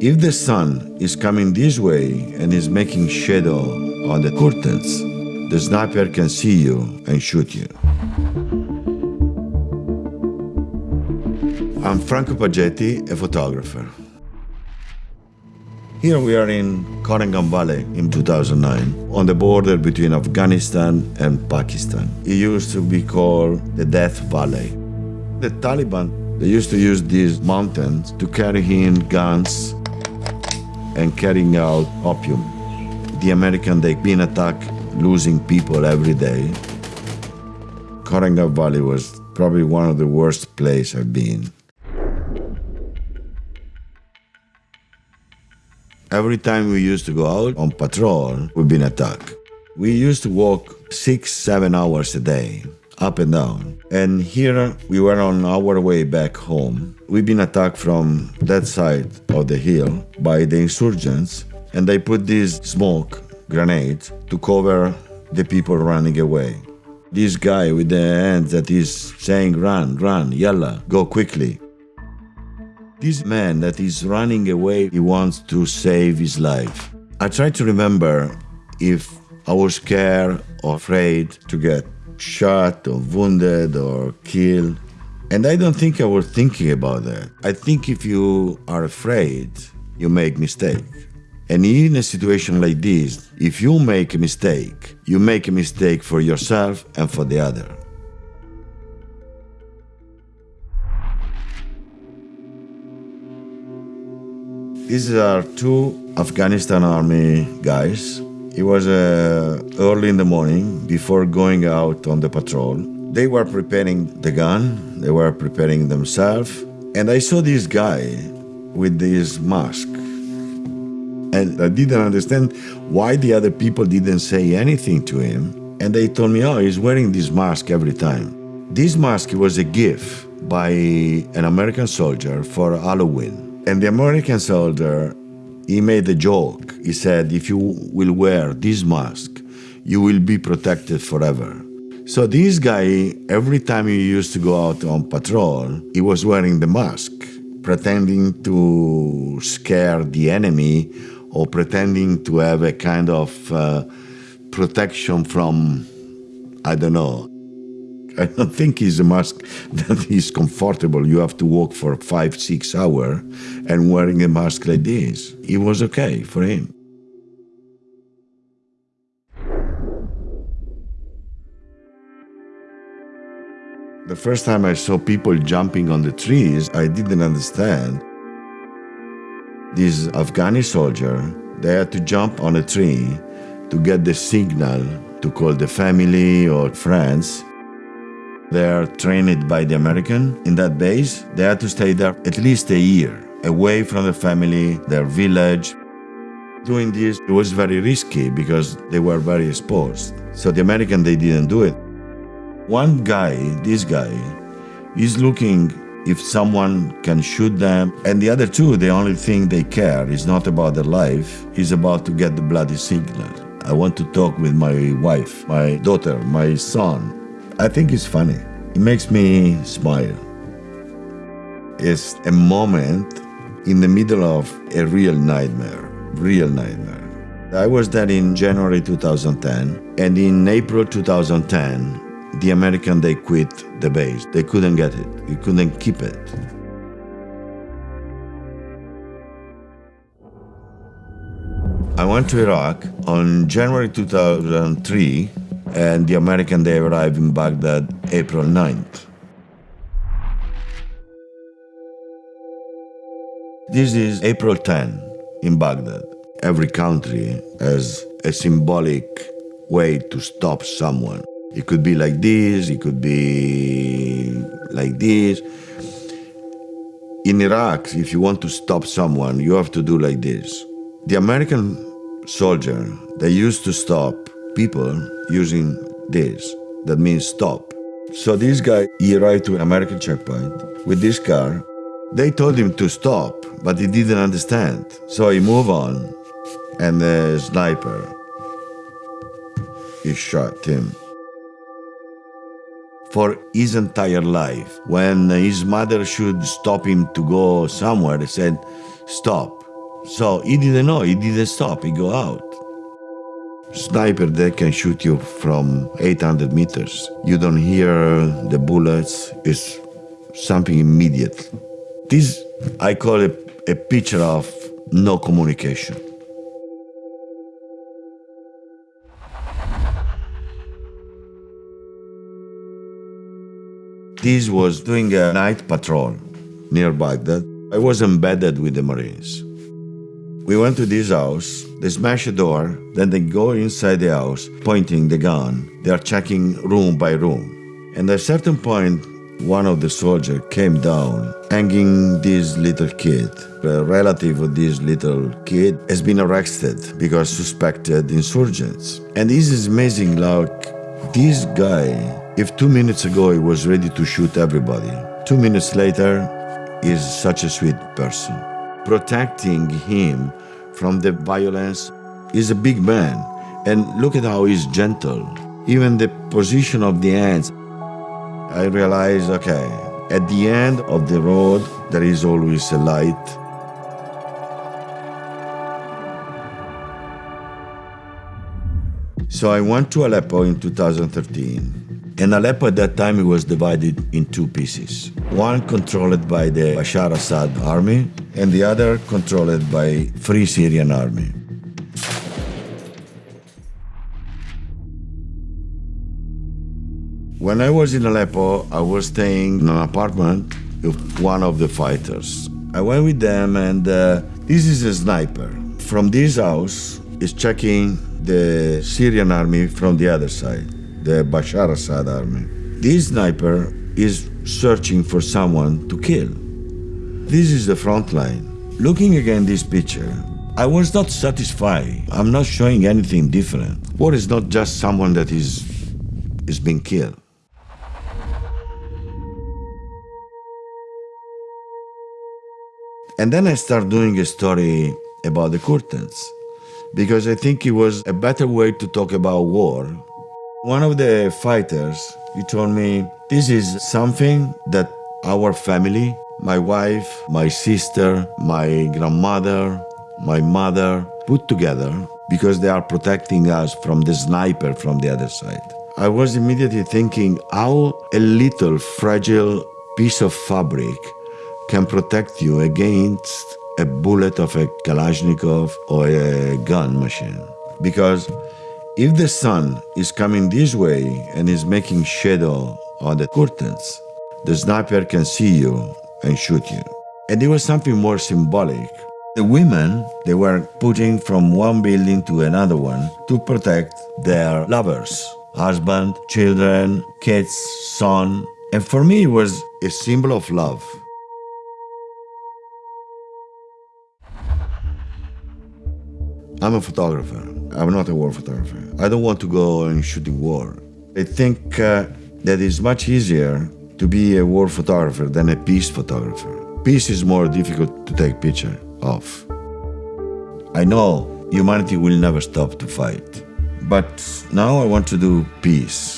If the sun is coming this way and is making shadow on the curtains, the sniper can see you and shoot you. I'm Franco Pagetti, a photographer. Here we are in Korengal Valley in 2009, on the border between Afghanistan and Pakistan. It used to be called the Death Valley. The Taliban, they used to use these mountains to carry in guns and carrying out opium. The American, they've been attacked, losing people every day. Korengal Valley was probably one of the worst places I've been. Every time we used to go out on patrol, we've been attacked. We used to walk six, seven hours a day, up and down. And here we were on our way back home. We've been attacked from that side of the hill by the insurgents, and they put this smoke grenade to cover the people running away. This guy with the hand that is saying, run, run, yalla, go quickly. This man that is running away, he wants to save his life. I try to remember if I was scared or afraid to get shot or wounded or killed. And I don't think I was thinking about that. I think if you are afraid, you make mistake. And in a situation like this, if you make a mistake, you make a mistake for yourself and for the other. These are two Afghanistan army guys. It was uh, early in the morning before going out on the patrol. They were preparing the gun, they were preparing themselves, and I saw this guy with this mask. And I didn't understand why the other people didn't say anything to him. And they told me, oh, he's wearing this mask every time. This mask was a gift by an American soldier for Halloween. And the American soldier, he made a joke. He said, if you will wear this mask, you will be protected forever. So this guy, every time he used to go out on patrol, he was wearing the mask, pretending to scare the enemy or pretending to have a kind of uh, protection from, I don't know, I don't think it's a mask that is comfortable. You have to walk for five, six hours and wearing a mask like this. It was okay for him. The first time I saw people jumping on the trees, I didn't understand. This Afghani soldier, they had to jump on a tree to get the signal to call the family or friends they are trained by the American in that base. They had to stay there at least a year, away from the family, their village. Doing this, it was very risky because they were very exposed. So the American, they didn't do it. One guy, this guy, is looking if someone can shoot them. And the other two, the only thing they care is not about their life, is about to get the bloody signal. I want to talk with my wife, my daughter, my son, I think it's funny. It makes me smile. It's a moment in the middle of a real nightmare, real nightmare. I was there in January 2010, and in April 2010, the American, they quit the base. They couldn't get it. They couldn't keep it. I went to Iraq on January 2003 and the American they arrived in Baghdad April 9th. This is April 10 in Baghdad. Every country has a symbolic way to stop someone. It could be like this, it could be like this. In Iraq, if you want to stop someone, you have to do like this. The American soldier, they used to stop people using this. That means stop. So this guy, he arrived to an American checkpoint with this car. They told him to stop, but he didn't understand. So he moved on, and the sniper, he shot him. For his entire life, when his mother should stop him to go somewhere, he said, stop, So he didn't know, he didn't stop, he go out. Sniper, they can shoot you from 800 meters. You don't hear the bullets, it's something immediate. This, I call it a picture of no communication. This was doing a night patrol near Baghdad. I was embedded with the Marines. We went to this house, they smash a door, then they go inside the house, pointing the gun. They are checking room by room. And at a certain point, one of the soldiers came down, hanging this little kid. A relative of this little kid has been arrested because suspected insurgents. And this is amazing, like, this guy, if two minutes ago he was ready to shoot everybody, two minutes later, is such a sweet person. Protecting him from the violence is a big man. And look at how he's gentle. Even the position of the hands, I realized, okay, at the end of the road, there is always a light. So I went to Aleppo in 2013. And Aleppo at that time it was divided in two pieces. One controlled by the Bashar Assad army and the other controlled by Free Syrian Army. When I was in Aleppo, I was staying in an apartment with one of the fighters. I went with them, and uh, this is a sniper. From this house is checking the Syrian army from the other side, the Bashar Assad army. This sniper is searching for someone to kill. This is the front line. Looking again this picture, I was not satisfied. I'm not showing anything different. War is not just someone that is is being killed. And then I start doing a story about the curtains because I think it was a better way to talk about war. One of the fighters, he told me, this is something that our family, my wife, my sister, my grandmother, my mother, put together because they are protecting us from the sniper from the other side. I was immediately thinking how a little fragile piece of fabric can protect you against a bullet of a Kalashnikov or a gun machine. Because if the sun is coming this way and is making shadow on the curtains, the sniper can see you and shoot you. And there was something more symbolic. The women, they were putting from one building to another one to protect their lovers, husband, children, kids, son. And for me, it was a symbol of love. I'm a photographer. I'm not a war photographer. I don't want to go and shoot shooting war. I think uh, that it's much easier to be a war photographer than a peace photographer. Peace is more difficult to take picture of. I know humanity will never stop to fight. But now I want to do peace.